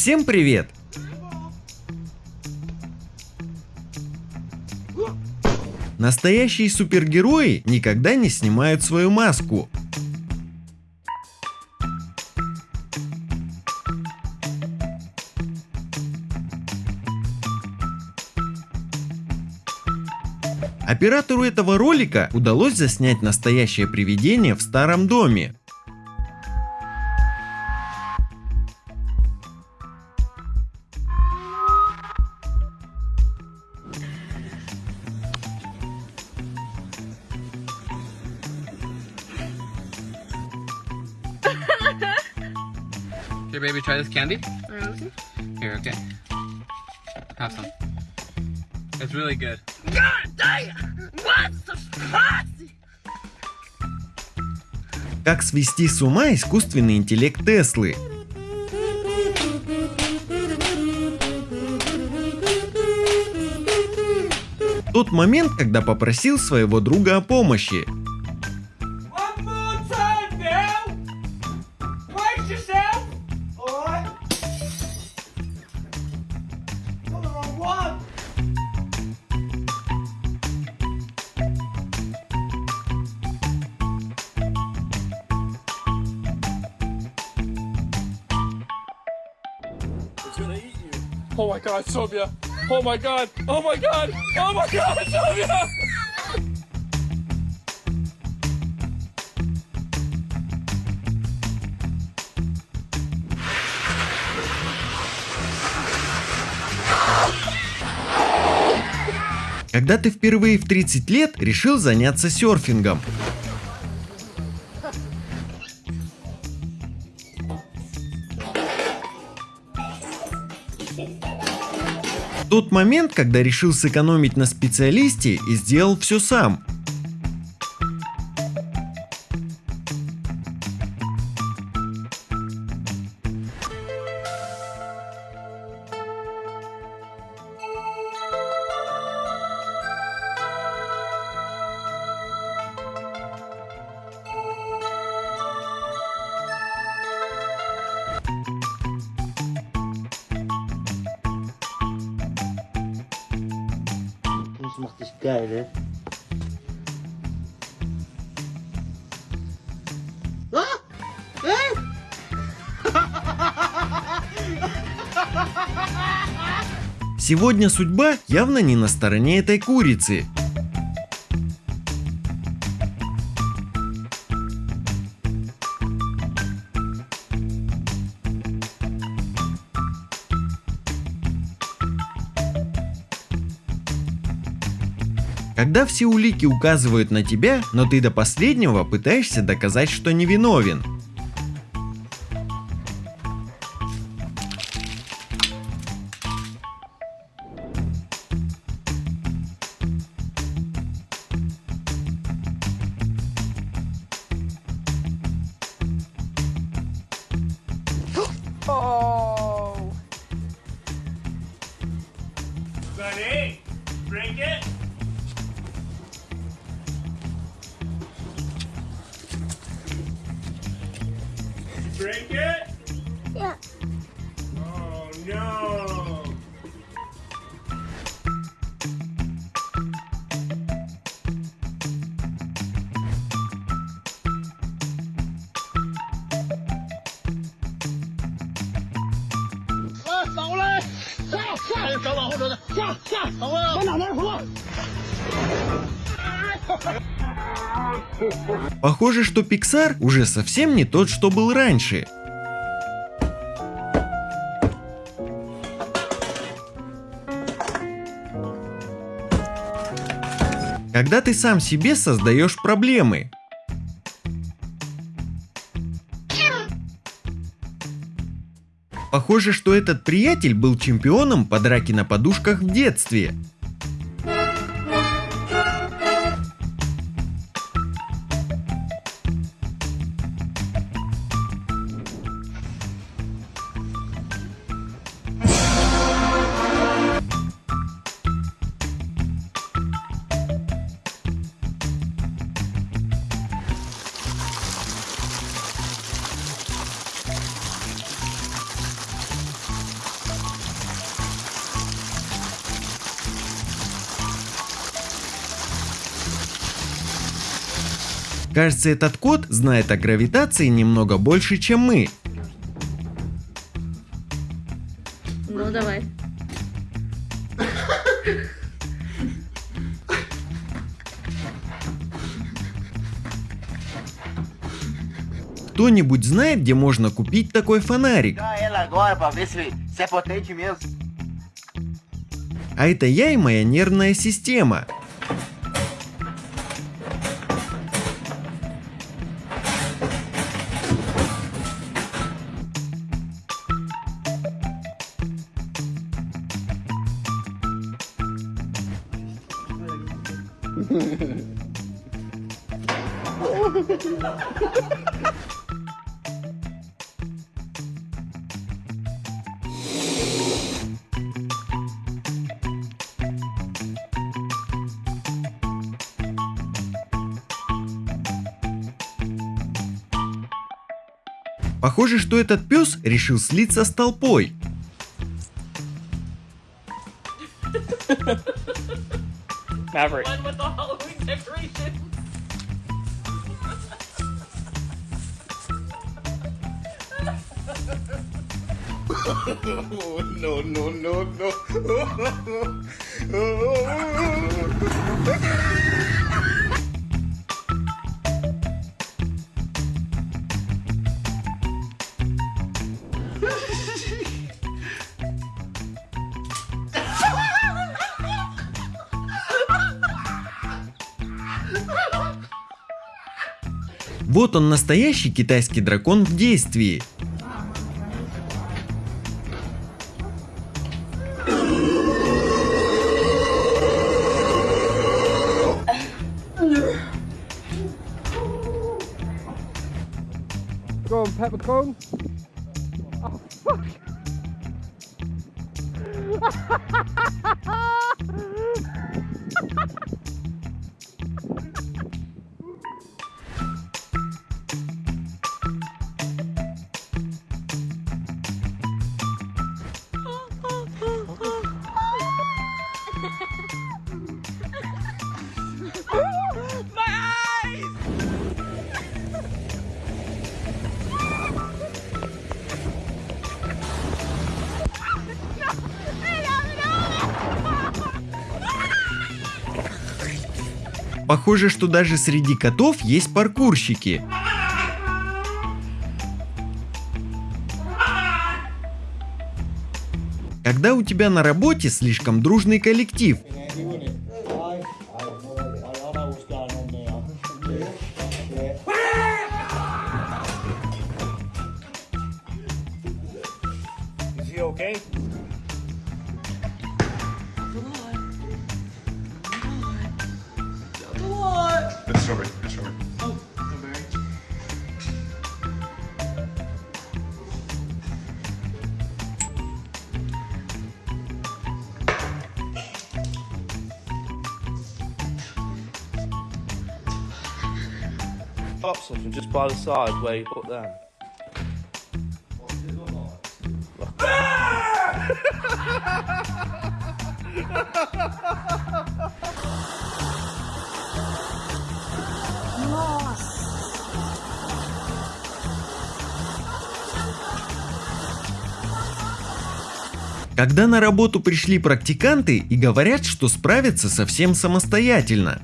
Всем привет! Настоящие супергерои никогда не снимают свою маску. Оператору этого ролика удалось заснять настоящее привидение в старом доме. Here, baby, try this candy. Okay. Here, okay. Have some. It's really good. God it! What's the spicy? Как свести с ума искусственный интеллект Теслы? Тот момент, когда попросил своего друга о помощи. One more time Oh my god, Sylvia! Oh my god! Oh my god! Oh my god, Sylvia! Когда ты впервые в 30 лет решил заняться серфингом? Тот момент, когда решил сэкономить на специалисте и сделал все сам. Macht dich geil, ne? Сегодня судьба явно не на стороне этой курицы. Когда все улики указывают на тебя, но ты до последнего пытаешься доказать, что невиновен. Drink it. Yeah. Oh no. 哎，反过来下下，还有长往后扯的下下，反过往哪边扑？Похоже, что Pixar уже совсем не тот, что был раньше. Когда ты сам себе создаешь проблемы. Похоже, что этот приятель был чемпионом по драке на подушках в детстве. Кажется, этот кот знает о гравитации немного больше, чем мы. Ну, давай. Кто-нибудь знает, где можно купить такой фонарик? Mesmo. А это я и моя нервная система. Похоже, что этот пес решил слиться с толпой. Maverick. The one with the Halloween decorations. oh, no, no, no, no. Вот он настоящий китайский дракон в действии. Go on, peppercorn. Похоже, что даже среди котов есть паркурщики. Когда у тебя на работе слишком дружный коллектив, okay? Up something just by the side where you put them. когда на работу пришли практиканты и говорят, что справятся совсем самостоятельно.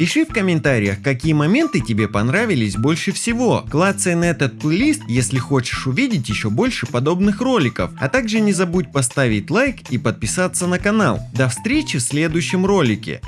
Пиши в комментариях, какие моменты тебе понравились больше всего. Клацай на этот плейлист, если хочешь увидеть еще больше подобных роликов. А также не забудь поставить лайк и подписаться на канал. До встречи в следующем ролике.